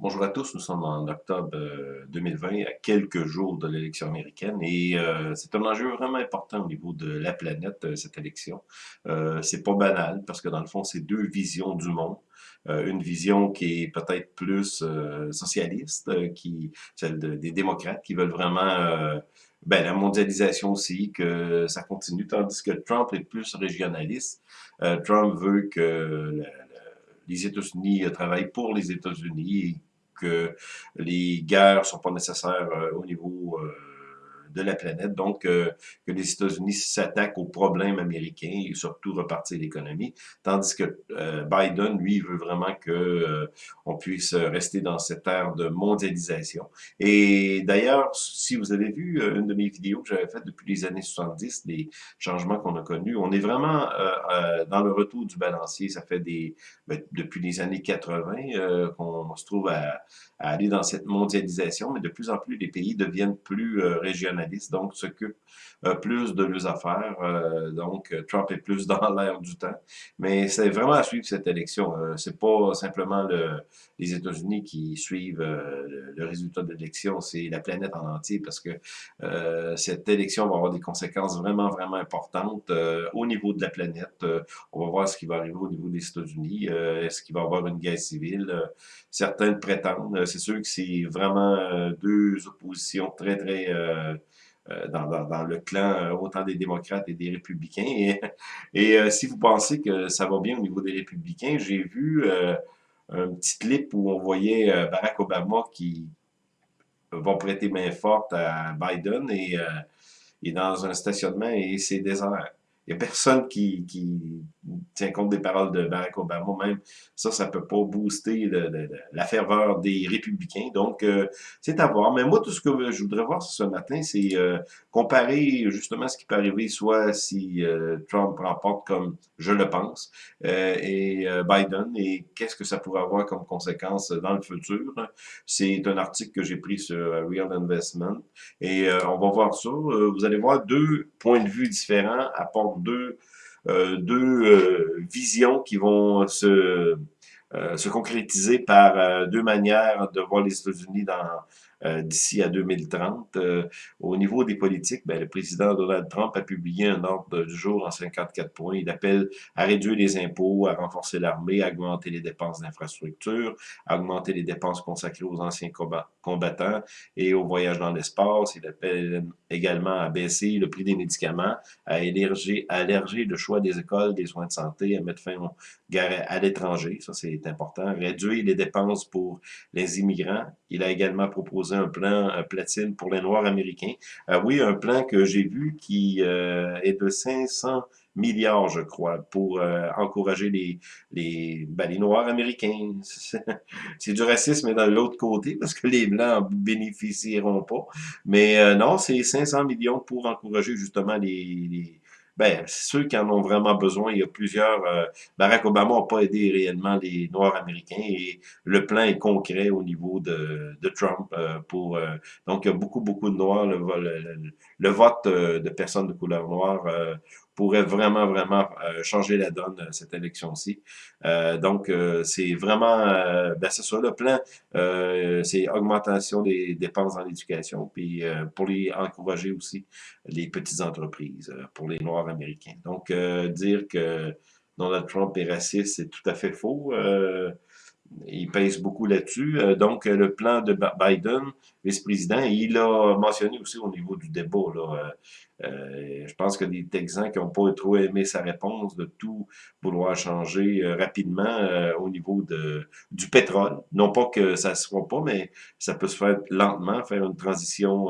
Bonjour à tous, nous sommes en octobre 2020, euh, à quelques jours de l'élection américaine, et euh, c'est un enjeu vraiment important au niveau de la planète, euh, cette élection. Euh, c'est pas banal, parce que dans le fond, c'est deux visions du monde. une vision qui est peut-être plus socialiste, qui celle des démocrates, qui veulent vraiment ben, la mondialisation aussi, que ça continue, tandis que Trump est plus régionaliste. Trump veut que les États-Unis travaillent pour les États-Unis que les guerres sont pas nécessaires euh, au niveau euh, de la planète. Donc, euh, que les États-Unis s'attaquent aux problèmes américains et surtout repartir l'économie. Tandis que euh, Biden, lui, veut vraiment que euh, on puisse rester dans cette ère de mondialisation. Et d'ailleurs, si vous avez vu une de mes vidéos que j'avais faites depuis les années 70, des changements qu'on a connus, on est vraiment dans le retour du balancier. Ça fait des ben, depuis les années 80 qu'on se trouve à, à, aller dans cette mondialisation, mais de plus en plus les pays deviennent plus donc s'occupent euh, plus de leurs affaires. Euh, donc, Trump est plus dans l'air du temps. Mais c'est vraiment à suivre cette élection. Euh, c'est pas simplement le, les États-Unis qui suivent le, résultat de l'élection, c'est la planète en entier parce que cette élection va avoir des conséquences vraiment, vraiment importantes au niveau de la planète. on va voir ce qui va arriver au niveau des États-Unis. Est-ce qu'il va y avoir une guerre civile? certains prétendent. C'est sûr que c'est vraiment deux oppositions très, très euh, dans, dans, le clan euh, autant des démocrates et des républicains. Et, et euh, si vous pensez que ça va bien au niveau des républicains, j'ai vu un petit clip où on voyait Barack Obama qui va prêter main forte à Biden et, et dans un stationnement et c'est désert. Il n'y a personne qui, qui, tient compte des paroles de Barack Obama. Même ça, ça peut pas booster la ferveur des républicains. Donc, euh, c'est à voir. Mais moi, tout ce que je voudrais voir ce matin, c'est euh, comparer justement ce qui peut arriver, soit si euh, Trump remporte comme je le pense, et Biden, et qu'est-ce que ça pourrait avoir comme conséquence dans le futur. C'est un article que j'ai pris sur Real Investment. Et on va voir ça. vous allez voir deux points de vue différents deux, euh, euh, visions qui vont se, euh, se concrétiser par deux manières de voir les États-Unis dans d'ici à 2030. Euh, au niveau des politiques, ben, le président Donald Trump a publié un ordre du jour en 54 points. Il appelle à réduire les impôts, à renforcer l'armée, à augmenter les dépenses d'infrastructure, à augmenter les dépenses consacrées aux anciens combattants et au voyage dans l'espace. Il appelle également à baisser le prix des médicaments, à élargir, à le choix des écoles, des soins de santé, à mettre fin aux guerres à l'étranger, ça c'est important, réduire les dépenses pour les immigrants. Il a également proposé un plan platine pour les Noirs américains. Euh, oui, un plan que j'ai vu qui euh, est de 500 milliards, je crois, pour euh, encourager les, les, ben, les Noirs américains. c'est du racisme de l'autre côté, parce que les Blancs bénéficieront pas. Mais non, c'est 500 millions pour encourager justement les ben, ceux qui en ont vraiment besoin, il y a plusieurs... Euh, Barack Obama n'a pas aidé réellement les Noirs américains et le plan est concret au niveau de, de Trump. Euh, pour euh, Donc, il y a beaucoup, beaucoup de Noirs. Le, le vote de personnes de couleur noire pourrait vraiment, vraiment euh, changer la donne, euh, cette élection-ci. Euh, donc, c'est vraiment, ben c'est ça, le plan, c'est augmentation des dépenses dans l'éducation, puis pour les encourager aussi les petites entreprises, pour les Noirs américains. Donc, dire que Donald Trump est raciste, c'est tout à fait faux il pèse beaucoup là-dessus. Euh, donc, le plan de Biden, vice-président, il a mentionné aussi au niveau du débat, là, euh, euh, je pense que des Texans qui n'ont pas trop aimé sa réponse de tout vouloir changer rapidement au niveau de, du pétrole. Non pas que ça ne se fera pas, mais ça peut se faire lentement, faire une transition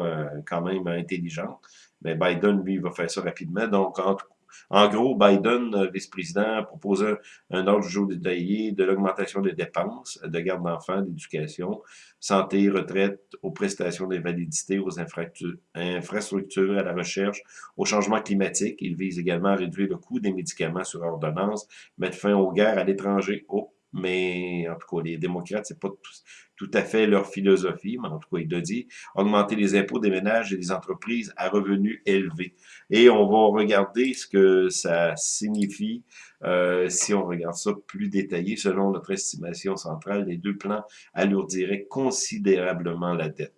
quand même intelligente. Mais Biden, lui, va faire ça rapidement. Donc, entre en gros, Biden, euh, vice-président, propose un, ordre du jour détaillé de l'augmentation des dépenses de garde d'enfants, d'éducation, santé, retraite, aux prestations d'invalidité, aux infrastructures, à la recherche, au changement climatique. Il vise également à réduire le coût des médicaments sur ordonnance, mettre fin aux guerres à l'étranger. Oh, mais en tout cas, les démocrates, c'est pas tout, à fait leur philosophie, mais en tout cas, il a dit augmenter les impôts des ménages et des entreprises à revenus élevés. Et on va regarder ce que ça signifie euh, si on regarde ça plus détaillé. Selon notre estimation centrale, les deux plans alourdiraient considérablement la dette.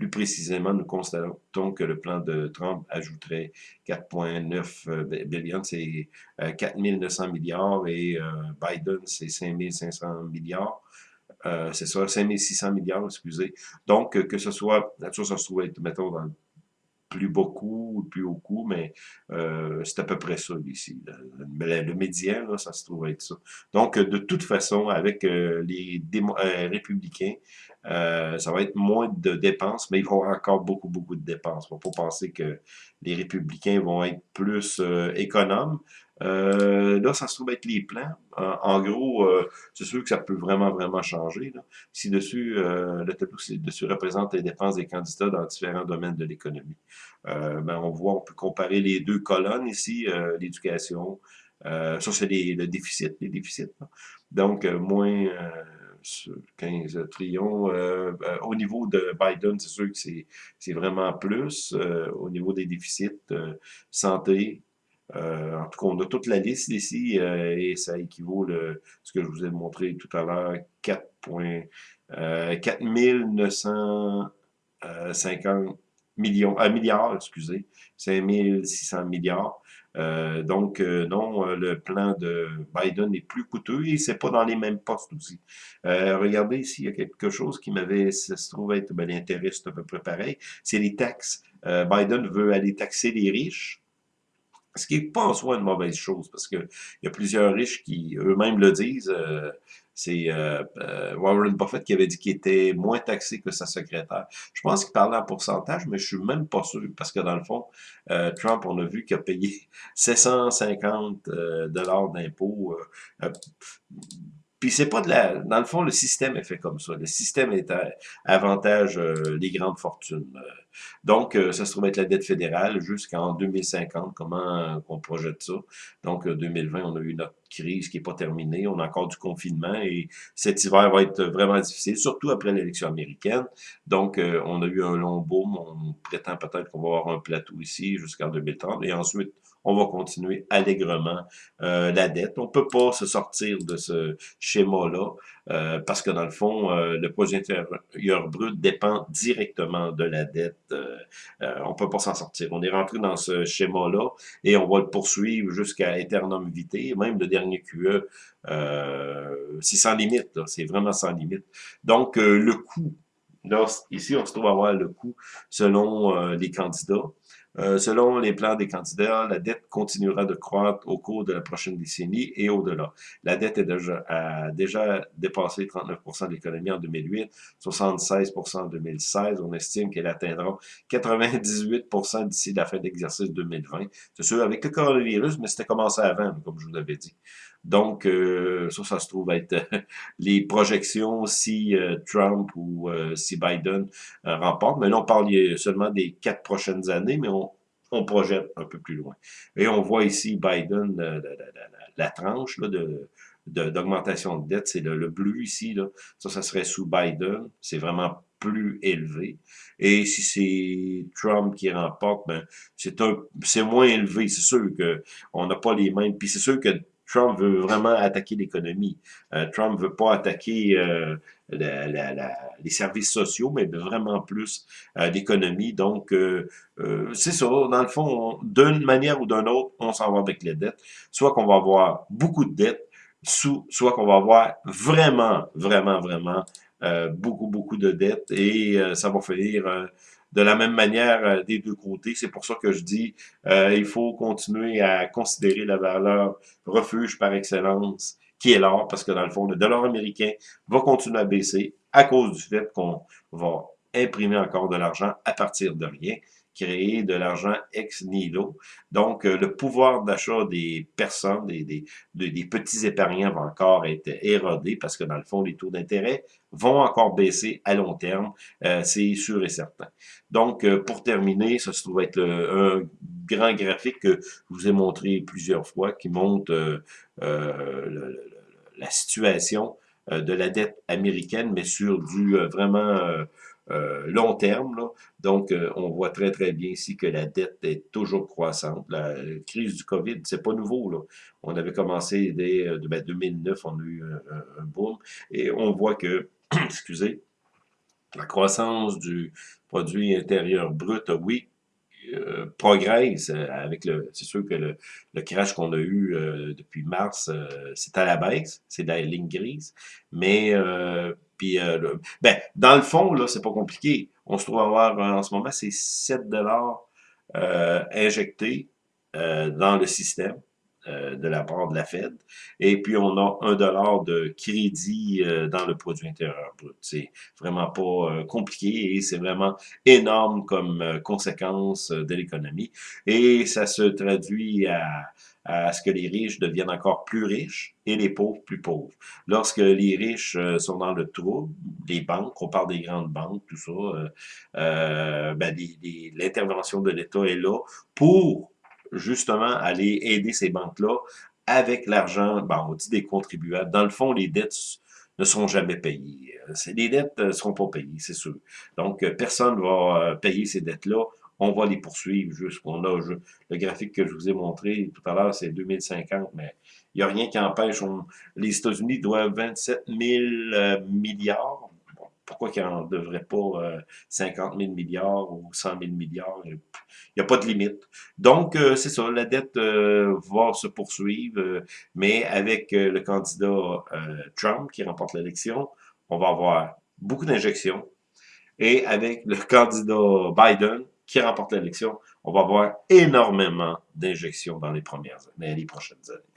Plus précisément, nous constatons que le plan de Trump ajouterait 4,9 euh, billions, c'est 4 euh, 900 milliards, et euh, Biden, c'est 5 500 milliards. c'est ça, 5 600 milliards, excusez. Donc, que ce soit, la chose, se trouve être, mettons, dans plus beaucoup, plus haut coût, mais euh, c'est à peu près ça ici. Le, le, médian, là, ça se trouve être ça. Donc, de toute façon, avec euh, les euh, républicains, ça va être moins de dépenses, mais il va y avoir encore beaucoup, beaucoup de dépenses. Il ne faut pas penser que les républicains vont être plus économes. Euh, là, ça se trouve être les plans. En, gros, euh, c'est sûr que ça peut vraiment, vraiment changer. Là. Si dessus, euh, le tableau dessus représente les dépenses des candidats dans différents domaines de l'économie. Euh, ben, on voit, on peut comparer les deux colonnes ici, euh, l'éducation. ça, c'est le déficit, les déficits. Donc, moins 15 trillions. au niveau de Biden, c'est sûr que c'est vraiment plus. au niveau des déficits, santé, euh, en tout cas, on a toute la liste ici euh, et ça équivaut le, ce que je vous ai montré tout à l'heure, 4, euh, 4950 millions, euh, milliards, excusez, 5600 milliards. Euh, donc, non, le plan de Biden est plus coûteux et c'est pas dans les mêmes postes aussi. regardez ici, il y a quelque chose qui m'avait, ça se trouve être, ben, l'intérêt, c'est à peu près pareil, c'est les taxes. Biden veut aller taxer les riches, ce qui n'est pas en soi une mauvaise chose, parce qu'il y a plusieurs riches qui eux-mêmes le disent. Euh, c'est euh, euh, Warren Buffett qui avait dit qu'il était moins taxé que sa secrétaire. Je pense qu'il parlait en pourcentage, mais je suis même pas sûr, parce que dans le fond, Trump, on a vu qu'il a payé 750 dollars d'impôts puis c'est pas de la... Dans le fond, le système est fait comme ça. Le système est à avantage euh, les grandes fortunes. Donc, euh, ça se trouve être la dette fédérale jusqu'en 2050. Comment euh, on projette ça? Donc, 2020, on a eu notre crise qui n'est pas terminée. On a encore du confinement et cet hiver va être vraiment difficile, surtout après l'élection américaine. Donc, on a eu un long boom. On prétend peut-être qu'on va avoir un plateau ici jusqu'en 2030. Et ensuite, on va continuer allègrement euh, la dette. On peut pas se sortir de ce schéma-là euh, parce que dans le fond, euh, le projet intérieur brut dépend directement de la dette. on peut pas s'en sortir. On est rentré dans ce schéma-là et on va le poursuivre jusqu'à éternum vitae. Même le dernier QE, c'est sans limite. C'est vraiment sans limite. Donc, le coût Là, ici, on se trouve à voir le coût selon les candidats. Euh, selon les plans des candidats, la dette continuera de croître au cours de la prochaine décennie et au-delà. La dette est déjà, a déjà dépassé 39% de l'économie en 2008, 76% en 2016. On estime qu'elle atteindra 98% d'ici la fin de l'exercice 2020. C'est sûr, avec le coronavirus, mais c'était commencé avant, comme je vous l'avais dit. Donc, euh, ça, ça se trouve être les projections si euh, Trump ou euh, si Biden remporte. Mais là, on parle seulement des quatre prochaines années, mais on, on projette un peu plus loin. Et on voit ici Biden, la, la, tranche là, de d'augmentation de, dette, c'est le, bleu ici, là. ça, ça serait sous Biden, c'est vraiment plus élevé. Et si c'est Trump qui remporte, ben c'est un c'est moins élevé. C'est sûr que on n'a pas les mêmes. Puis c'est sûr que Trump veut vraiment attaquer l'économie. Euh, Trump veut pas attaquer euh, les services sociaux, mais vraiment plus euh, l'économie. Donc, euh, c'est ça. Dans le fond, d'une manière ou d'une autre, on s'en va avec les dettes. Soit qu'on va avoir beaucoup de dettes, soit qu'on va avoir vraiment, vraiment, vraiment beaucoup, beaucoup de dettes et ça va faire de la même manière euh, des deux côtés. C'est pour ça que je dis euh, il faut continuer à considérer la valeur refuge par excellence qui est l'or, parce que dans le fond, le dollar américain va continuer à baisser à cause du fait qu'on va imprimer encore de l'argent à partir de rien créer de l'argent ex nihilo. Donc, euh, le pouvoir d'achat des personnes, des, des, des, petits épargnants va encore être érodé parce que dans le fond, les taux d'intérêt vont encore baisser à long terme, euh, c'est sûr et certain. Donc, euh, pour terminer, ça se trouve être un grand graphique que je vous ai montré plusieurs fois qui montre le, la situation de la dette américaine, mais sur du vraiment euh, long terme. Là. Donc, euh, on voit très, très bien ici que la dette est toujours croissante. La crise du COVID, c'est pas nouveau. Là. On avait commencé dès euh, ben, 2009, on a eu un, un, boom. Et on voit que, excusez, la croissance du produit intérieur brut, oui, euh, progresse avec le, c'est sûr que le, le crash qu'on a eu euh, depuis mars, euh, c'est à la baisse, c'est la ligne grise, mais puis, ben, dans le fond, là, c'est pas compliqué. On se trouve à avoir, en ce moment, c'est 7 dollars injectés dans le système. Euh, de la part de la Fed. Et puis, on a un dollar de crédit euh, dans le produit intérieur brut. C'est vraiment pas euh, compliqué et c'est vraiment énorme comme conséquence de l'économie. Et ça se traduit à, à ce que les riches deviennent encore plus riches et les pauvres plus pauvres. Lorsque les riches sont dans le trouble, les banques, on parle des grandes banques, tout ça, euh, ben, l'intervention de l'État est là pour justement aller aider ces banques-là avec l'argent, bon, on dit des contribuables. Dans le fond, les dettes ne seront jamais payées. Les dettes ne seront pas payées, c'est sûr. Donc, personne ne va euh, payer ces dettes-là. On va les poursuivre jusqu'on a le graphique que je vous ai montré tout à l'heure, c'est 2050, mais il n'y a rien qui empêche. les États-Unis doivent 27 000 euh, milliards pourquoi qu'il n'en devrait pas 50 000 milliards ou 100 000 milliards? Il n'y a pas de limite. Donc, euh, c'est ça, la dette euh, va se poursuivre, euh, mais avec le candidat Trump qui remporte l'élection, on va avoir beaucoup d'injections. Et avec le candidat Biden qui remporte l'élection, on va avoir énormément d'injections dans les premières années, les prochaines années.